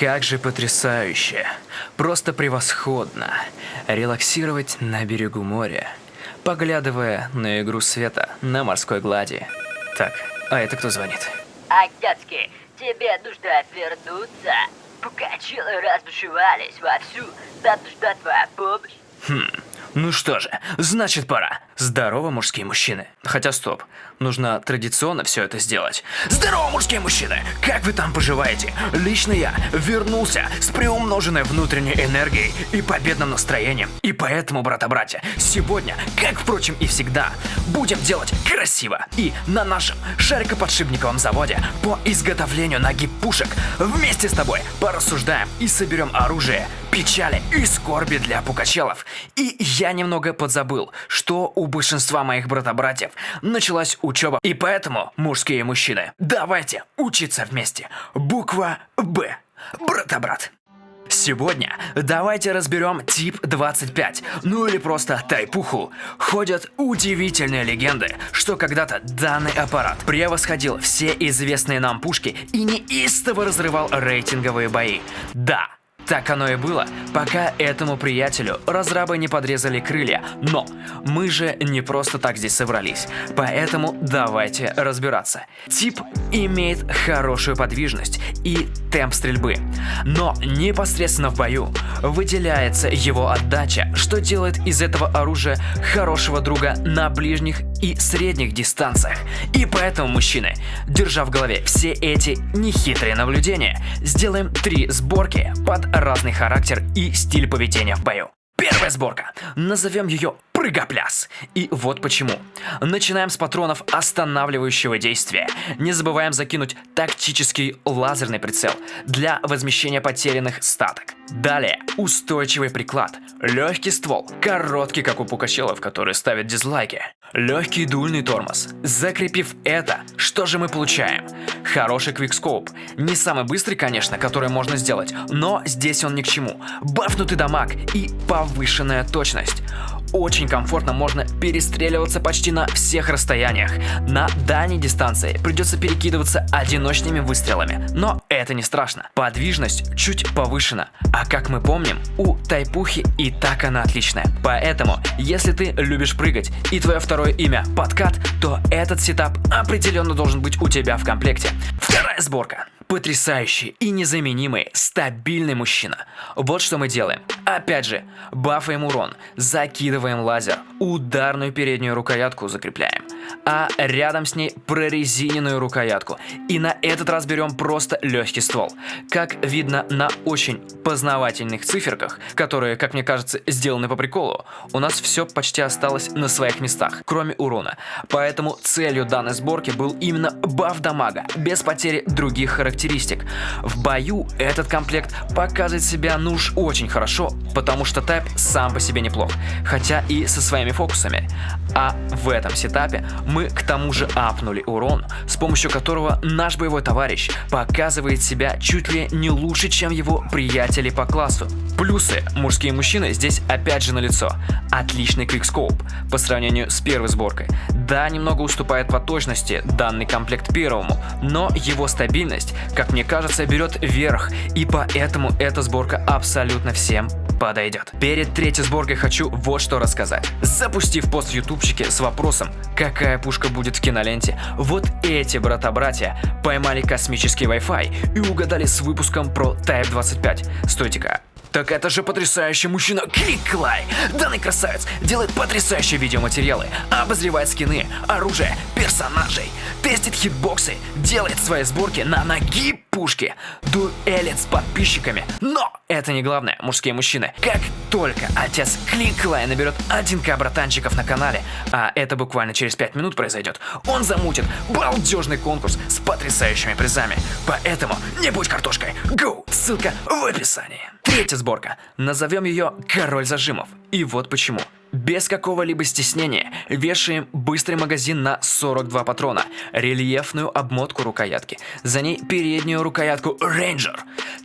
Как же потрясающе. Просто превосходно. Релаксировать на берегу моря, поглядывая на игру света на морской глади. Так, а это кто звонит? Агатский, тебе нужно вернуться. Пукачилы разбушевались вовсю. Нам нужна твоя помощь. Хм, ну что же, значит пора. Здорово, мужские мужчины. Хотя стоп, нужно традиционно все это сделать. Здорово, мужские мужчины! Как вы там поживаете? Лично я вернулся с приумноженной внутренней энергией и победным настроением. И поэтому, брата-братья, сегодня, как, впрочем, и всегда, будем делать красиво. И на нашем шарикоподшипниковом заводе по изготовлению ноги пушек вместе с тобой порассуждаем и соберем оружие, печали и скорби для пукачелов. И я немного подзабыл, что у большинства моих брата-братьев началась учеба. И поэтому, мужские мужчины, давайте учиться вместе. Буква Б. Брата-брат. Сегодня давайте разберем тип 25, ну или просто тайпуху. Ходят удивительные легенды, что когда-то данный аппарат превосходил все известные нам пушки и неистово разрывал рейтинговые бои. Да, так оно и было, пока этому приятелю разрабы не подрезали крылья. Но мы же не просто так здесь собрались, поэтому давайте разбираться. Тип имеет хорошую подвижность и темп стрельбы, но непосредственно в бою выделяется его отдача, что делает из этого оружия хорошего друга на ближних и средних дистанциях. И поэтому, мужчины, держа в голове все эти нехитрые наблюдения, сделаем три сборки под разный характер и стиль поведения в бою. Первая сборка. Назовем ее прыгопляс. И вот почему. Начинаем с патронов останавливающего действия. Не забываем закинуть тактический лазерный прицел для возмещения потерянных статок. Далее устойчивый приклад, легкий ствол, короткий как у пукачелов, которые ставят дизлайки. Легкий дульный тормоз. Закрепив это, что же мы получаем? Хороший квикскоп. Не самый быстрый, конечно, который можно сделать, но здесь он ни к чему. Бафнутый дамаг и повышенная точность очень комфортно можно перестреливаться почти на всех расстояниях. На дальней дистанции придется перекидываться одиночными выстрелами, но это не страшно. Подвижность чуть повышена, а как мы помним, у Тайпухи и так она отличная. Поэтому, если ты любишь прыгать и твое второе имя подкат, то этот сетап определенно должен быть у тебя в комплекте. Вторая сборка потрясающий и незаменимый, стабильный мужчина. Вот что мы делаем. Опять же, бафаем урон, закидываем лазер, ударную переднюю рукоятку закрепляем а рядом с ней прорезиненную рукоятку. И на этот раз берем просто легкий ствол. Как видно на очень познавательных циферках, которые, как мне кажется, сделаны по приколу, у нас все почти осталось на своих местах, кроме урона. Поэтому целью данной сборки был именно баф дамага, без потери других характеристик. В бою этот комплект показывает себя ну уж очень хорошо, потому что тайп сам по себе неплох, хотя и со своими фокусами. А в этом сетапе мы к тому же апнули урон, с помощью которого наш боевой товарищ показывает себя чуть ли не лучше, чем его приятели по классу. Плюсы мужские мужчины здесь опять же налицо. Отличный квикскоп по сравнению с первой сборкой. Да, немного уступает по точности данный комплект первому, но его стабильность, как мне кажется, берет верх, и поэтому эта сборка абсолютно всем подойдет. Перед третьей сборкой хочу вот что рассказать. Запустив пост в ютубчике с вопросом, какая пушка будет в киноленте, вот эти брата-братья поймали космический Wi-Fi и угадали с выпуском про Type 25. Стойте-ка, так это же потрясающий мужчина Клик-Клай! Данный красавец делает потрясающие видеоматериалы, обозревает скины, оружие, персонажей, тестит хитбоксы, делает свои сборки на ноги пушки, дуэлит с подписчиками. Но это не главное, мужские мужчины. Как только отец Клик-Клай наберет 1к братанчиков на канале, а это буквально через 5 минут произойдет, он замутит балдежный конкурс с потрясающими призами. Поэтому не будь картошкой, go! Ссылка в описании. Третья сборка. Назовем ее «Король зажимов». И вот почему. Без какого-либо стеснения вешаем быстрый магазин на 42 патрона, рельефную обмотку рукоятки, за ней переднюю рукоятку Ranger,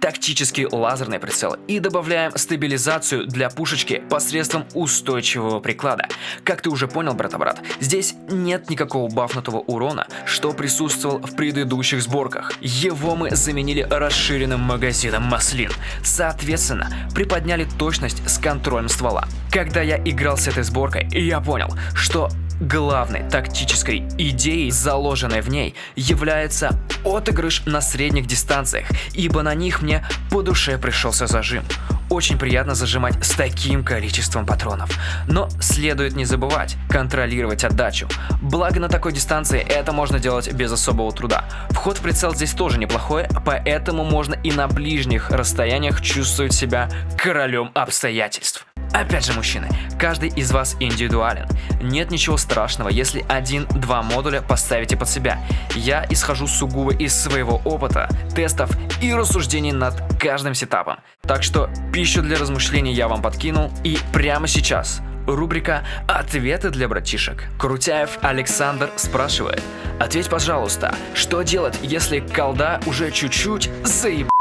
тактический лазерный прицел и добавляем стабилизацию для пушечки посредством устойчивого приклада. Как ты уже понял, брата-брат, здесь нет никакого бафнутого урона, что присутствовал в предыдущих сборках. Его мы заменили расширенным магазином маслин. Соответственно, приподняли точность с контролем ствола. Когда я играл с этой сборкой, я понял, что Главной тактической идеей, заложенной в ней, является отыгрыш на средних дистанциях, ибо на них мне по душе пришелся зажим. Очень приятно зажимать с таким количеством патронов. Но следует не забывать контролировать отдачу. Благо на такой дистанции это можно делать без особого труда. Вход в прицел здесь тоже неплохой, поэтому можно и на ближних расстояниях чувствовать себя королем обстоятельств. Опять же, мужчины, каждый из вас индивидуален. Нет ничего страшного, если один-два модуля поставите под себя. Я исхожу сугубо из своего опыта, тестов и рассуждений над каждым сетапом. Так что пищу для размышлений я вам подкинул и прямо сейчас Рубрика «Ответы для братишек». Крутяев Александр спрашивает Ответь, пожалуйста, что делать, если колда уже чуть-чуть заеб...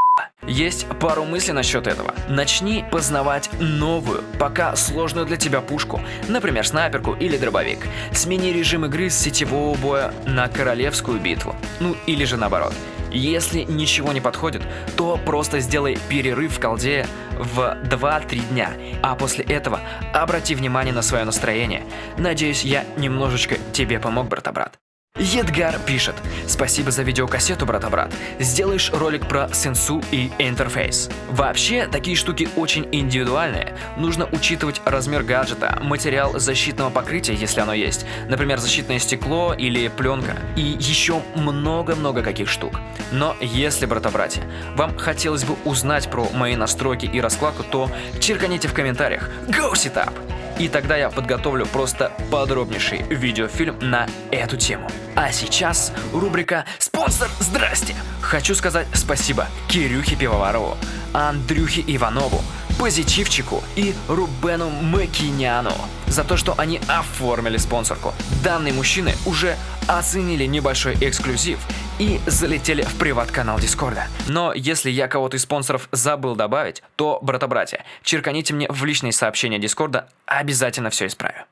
Есть пару мыслей насчет этого. Начни познавать новую, пока сложную для тебя пушку, например, снайперку или дробовик. Смени режим игры с сетевого боя на королевскую битву. Ну или же наоборот. Если ничего не подходит, то просто сделай перерыв в колде в 2-3 дня, а после этого обрати внимание на свое настроение. Надеюсь, я немножечко тебе помог, брата-брат. Едгар пишет «Спасибо за видеокассету, брата-брат. Сделаешь ролик про сенсу и интерфейс». Вообще, такие штуки очень индивидуальные. Нужно учитывать размер гаджета, материал защитного покрытия, если оно есть, например, защитное стекло или пленка, и еще много-много каких штук. Но если, брата-братья, вам хотелось бы узнать про мои настройки и раскладку, то черканите в комментариях «Go Setup!» И тогда я подготовлю просто подробнейший видеофильм на эту тему. А сейчас рубрика «Спонсор, здрасте!» Хочу сказать спасибо Кирюхе Пивоварову, Андрюхе Иванову, Позитивчику и Рубену Макиняну за то, что они оформили спонсорку. Данные мужчины уже оценили небольшой эксклюзив и залетели в приват-канал Дискорда. Но если я кого-то из спонсоров забыл добавить, то, брата-братья, черканите мне в личные сообщения Дискорда, обязательно все исправлю.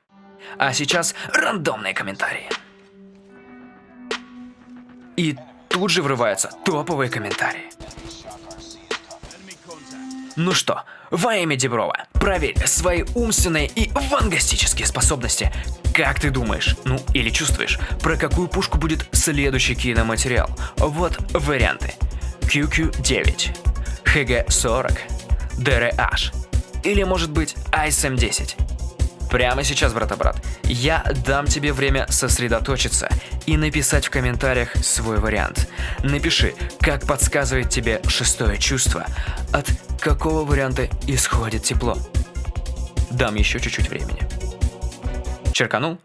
А сейчас рандомные комментарии. И тут же врываются топовые комментарии. Ну что, во имя Деброва, проверь свои умственные и вангастические способности. Как ты думаешь, ну или чувствуешь, про какую пушку будет следующий киноматериал? Вот варианты. QQ-9, HG-40, DRH или может быть ISM-10. Прямо сейчас, брата-брат, я дам тебе время сосредоточиться и написать в комментариях свой вариант. Напиши, как подсказывает тебе шестое чувство, от какого варианта исходит тепло. Дам еще чуть-чуть времени. Черканул?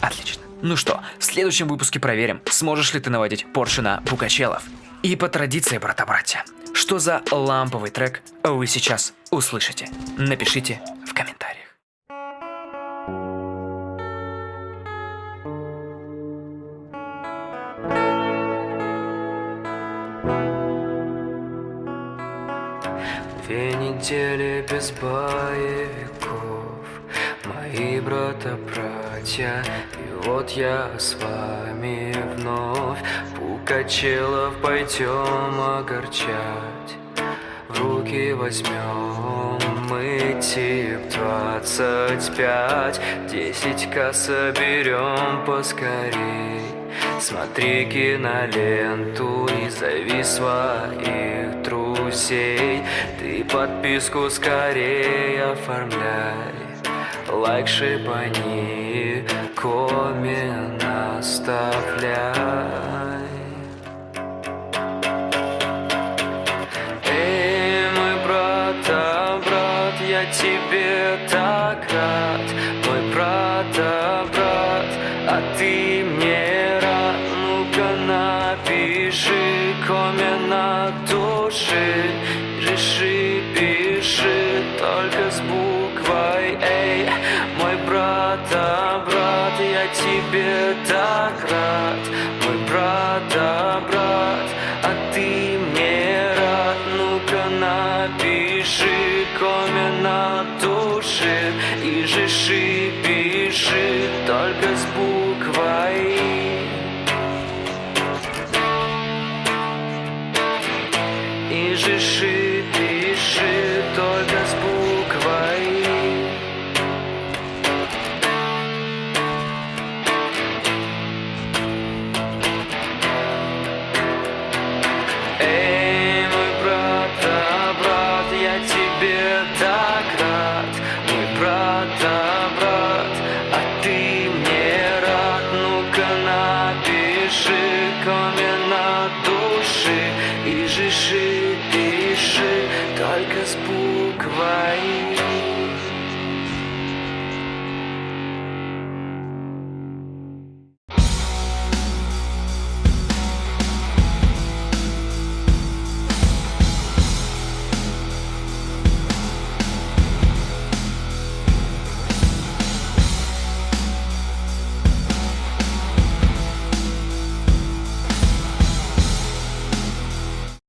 Отлично. Ну что, в следующем выпуске проверим, сможешь ли ты наводить Порше на Букачелов. И по традиции, брата-братья, что за ламповый трек вы сейчас услышите? Напишите без боевиков. Мои брата-братья И вот я с вами вновь. Пукачелов пойдем огорчать. В руки возьмем мы тип 25 Десять-ка соберем поскорей. Смотри киноленту и зови своих друзей Ты подписку скорее оформляй. Лайк шипани, коммент оставляй. Эй, мой брат, а брат, я тебе так рад. Мой брат, а тебе так рад Мой брат, а брат, а ты мне рад. Ну-ка пиши коммент души И жиши, пиши только с буквой. И жиши,